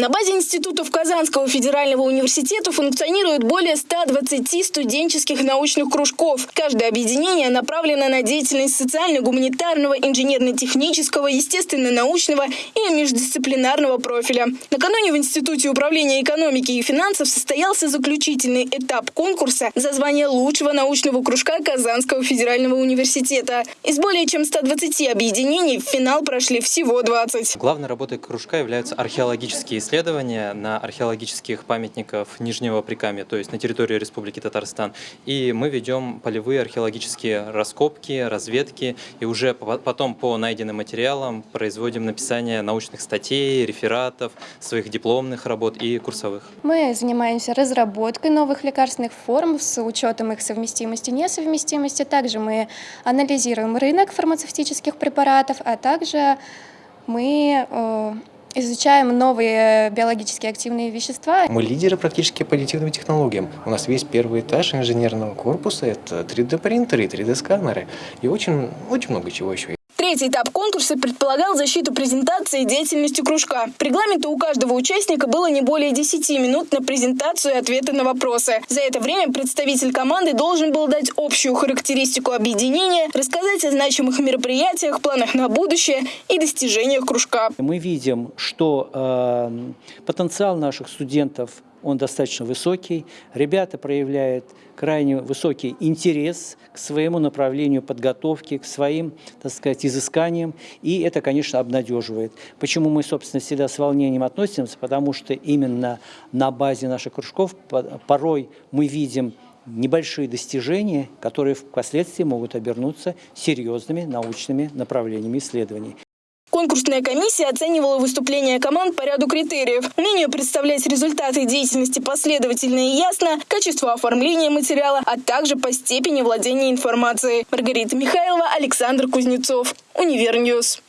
На базе институтов Казанского федерального университета функционирует более 120 студенческих научных кружков. Каждое объединение направлено на деятельность социально-гуманитарного, инженерно-технического, естественно-научного и междисциплинарного профиля. Накануне в Институте управления экономики и финансов состоялся заключительный этап конкурса за звание лучшего научного кружка Казанского федерального университета. Из более чем 120 объединений в финал прошли всего 20. Главной работой кружка являются археологические исследования на археологических памятников Нижнего Прикамья, то есть на территории Республики Татарстан. И мы ведем полевые археологические раскопки, разведки, и уже потом по найденным материалам производим написание научных статей, рефератов, своих дипломных работ и курсовых. Мы занимаемся разработкой новых лекарственных форм с учетом их совместимости и несовместимости. Также мы анализируем рынок фармацевтических препаратов, а также мы э, изучаем новые биологически активные вещества. Мы лидеры практически по аддитивным технологиям. У нас весь первый этаж инженерного корпуса – это 3D-принтеры и 3D-сканеры. И очень, очень много чего еще. Третий этап конкурса предполагал защиту презентации деятельности кружка. По регламенту у каждого участника было не более 10 минут на презентацию и ответы на вопросы. За это время представитель команды должен был дать общую характеристику объединения, рассказать о значимых мероприятиях, планах на будущее и достижениях кружка. Мы видим, что э, потенциал наших студентов он достаточно высокий. Ребята проявляют крайне высокий интерес к своему направлению подготовки, к своим, так сказать, изысканиям, и это, конечно, обнадеживает. Почему мы, собственно, всегда с волнением относимся? Потому что именно на базе наших кружков порой мы видим небольшие достижения, которые впоследствии могут обернуться серьезными научными направлениями исследований. Конкурсная комиссия оценивала выступления команд по ряду критериев. Умение представлять результаты деятельности последовательно и ясно, качество оформления материала, а также по степени владения информацией. Маргарита Михайлова, Александр Кузнецов. Univer News.